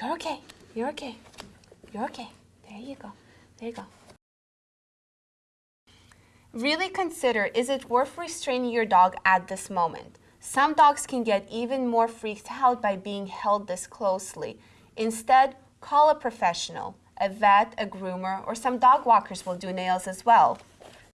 You're okay. You're okay. You're okay. There you go. There you go. Really consider is it worth restraining your dog at this moment? Some dogs can get even more freaked out by being held this closely. Instead, call a professional. A vet, a groomer, or some dog walkers will do nails as well.